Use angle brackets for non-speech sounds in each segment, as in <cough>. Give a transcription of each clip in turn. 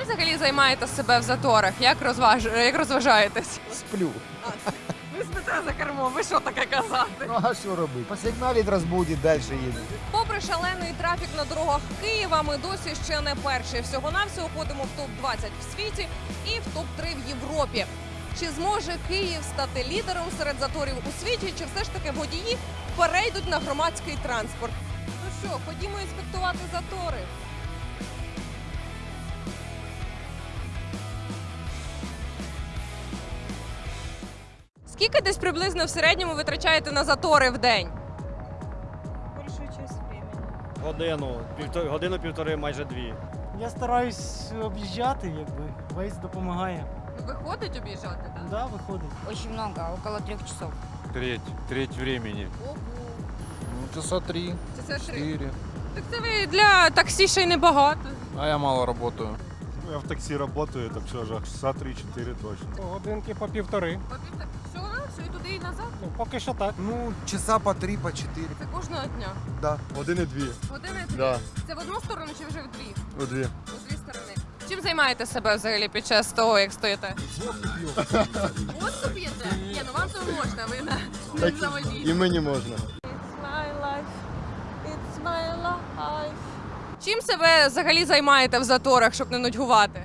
Чим взагалі займаєте себе в заторах? Як, розваж... як розважаєтесь? Сплю. Ви спите за кермом, ви що таке казати? Ну а що робити? Посигналить, розбудить, далі їде. Попри шалений трафік на дорогах Києва, ми досі ще не перші. Всього навсього входимо в топ 20 в світі і в топ 3 в Європі. Чи зможе Київ стати лідером серед заторів у світі? Чи все ж таки водії перейдуть на громадський транспорт? Ну що, ходімо інспектувати затори. Скільки десь приблизно в середньому витрачаєте на затори в день? большую часть времени. Годину, півтори, годину півтори, майже дві. Я стараюсь об'їжджати, якби весь допомагає. Виходить об'їжджати, так? Да, виходить. Очень много, около трех часов. Треть, треть времени. Ого. Ну, часа три, все три. четыре. Так це ви для таксі ще й небагато. А я мало работаю. Ну, Я в таксі працюю, так все ж часа 3-4 точно. Годинки по півтори. Все і туди, і назад. Ну, поки що так. Ну, часа по три, по чотири. Це кожного дня. Да. Один-дві. Години дві. Да. Це в одну сторону чи вже в дві? У дві. У дві сторони. Чим займаєте себе взагалі під час того, як стоїте? Водку п'єте? Ні, ну вам то можна, ви на Так, заводі. І мені можна. It's my life. It's my life. Чим себе взагалі займаєте в заторах, щоб не нудьгувати?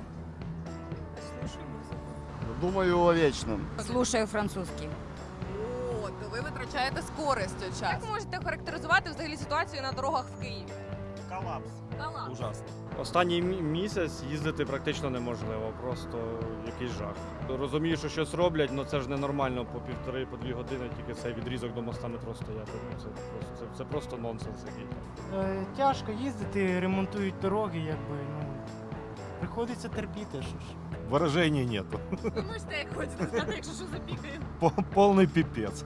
Думаю, о вічному. Слушаю французский. О, то ви витрачаєте з користю час. Як можете характеризувати взагалі ситуацію на дорогах в Києві? Колапс. Калам. Ужасно. Останній мі- місяць їздити практично неможливо, просто якийсь жах. Розумію, що щось роблять, але це ж ненормально по півтори, по дві години тільки цей відрізок до моста метро стояти. Ну, Це просто, це, це просто нонсенс. Е, тяжко їздити, ремонтують дороги, якби. Ну, приходиться терпіти, що ж. Вираження нету. Ви можете як хочете сказати, якщо що запікає. По- Повний піпець.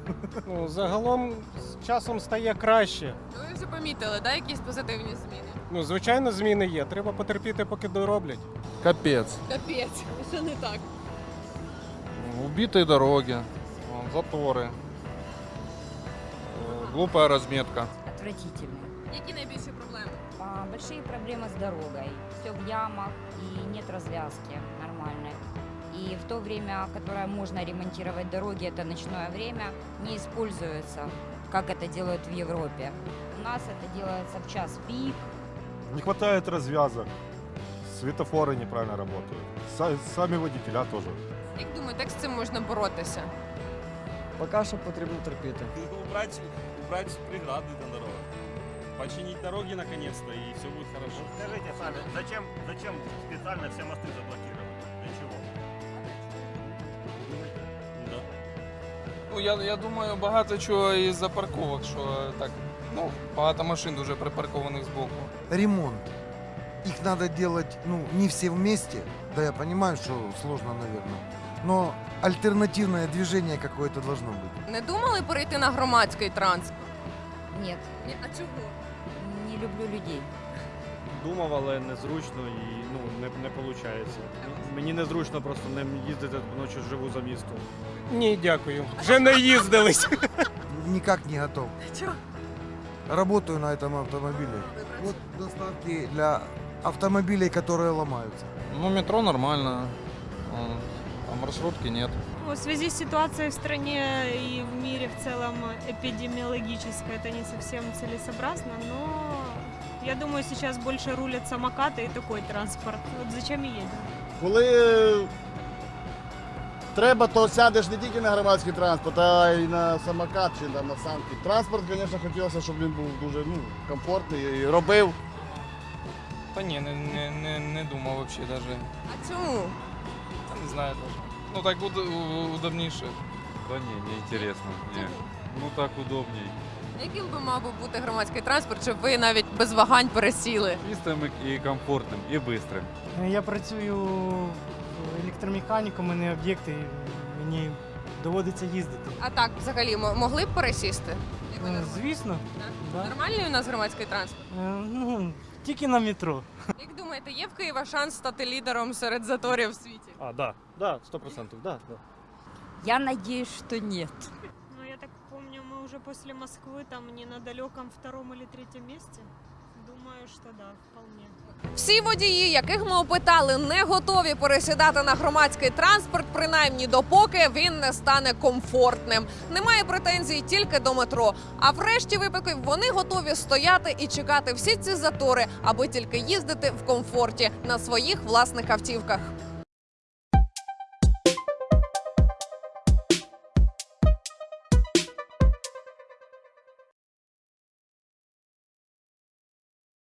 Ну, загалом з часом стає краще. Ну, Ви вже помітили, да, якісь позитивні зміни? Ну, звичайно, зміни є. Треба потерпіти, поки дороблять. Капец. Капець, що не так? Убитые дороги, вон, заторы, э, глупая разметка. Отвратительно. Які найбільші проблеми? А, Большие проблемы с дорогой. Все в ямах и нет развязки нормальной. И в то время, которое можно ремонтировать дороги, это ночное время, не используется, как это делают в Европе. У нас это делается в час пик. Не хватает развязок. Светофоры неправильно работают. Са- Сами водителя тоже. Як думаєте, як з цим можна боротися? Поки що потрібно терпіти. убрать, убрать преграды на дорогах. Починить дороги наконец-то, и все будет хорошо. Скажите сами, зачем, зачем специально все мосты заблокировать? Для чего? Да. Ну, я, я думаю, багато чого із-за парковок, що так, ну, багато машин дуже припаркованих збоку. Ремонт. Их надо делать, ну, не все вместе. Да, я понимаю, что сложно, наверное. Но альтернативное движение какое-то должно быть. Не думали перейти на громадський транспорт? Нет, Ні, а чого? не люблю людей. Думав, але незручно і ну, не, не виходить. Мені незручно просто не їздити, тому що живу за містом. Ні, дякую. Вже не їздились. <laughs> Никак не готов. Чего? Работаю на этом автомобиле. Вот доставки для автомобилей, которые ломаются. Ну, метро нормально, м, а маршрутки нет. Ну, В связи с ситуацией в стране и в мире в целом эпидемиологической это не совсем целесообразно, но я думаю, сейчас больше рулят самокаты и такой транспорт. Вот зачем и едем? Коли треба, то сядеш не тільки на громадський транспорт, а й на самокат чи там, на санки. Транспорт, звісно, хотілося, щоб він був дуже ну, комфортний і робив. Та ні, не, не, не, не думав взагалі навіть. А чому? Та не знаю даже. Ну так уд, у- удобніше. Да не, не интересно. Не. Ну так удобней. Яким би мав би бути громадський транспорт, щоб ви навіть без вагань пересіли? Чистым и комфортным, и быстрым. Е, Я працюю електромеханіком, у мене об'єкти, і мені доводиться їздити. А так, взагалі, м- могли б пересісти? Якби Е, нормально. Звісно, да. Нормальний у нас громадський транспорт? Е, ну, тільки на метро. Як думаєте, є в Києва шанс стати лідером серед заторів в світі? А, да, да, 100%, да, да. Я надеюсь, что нет. Ну, я так помню, мы уже после Москвы там не на далеком втором или третьем месте. Думаю, що да, вполне. Всі водії, яких ми опитали, не готові пересідати на громадський транспорт, принаймні допоки він не стане комфортним. Немає претензій тільки до метро. А врешті випадків вони готові стояти і чекати всі ці затори, аби тільки їздити в комфорті на своїх власних автівках.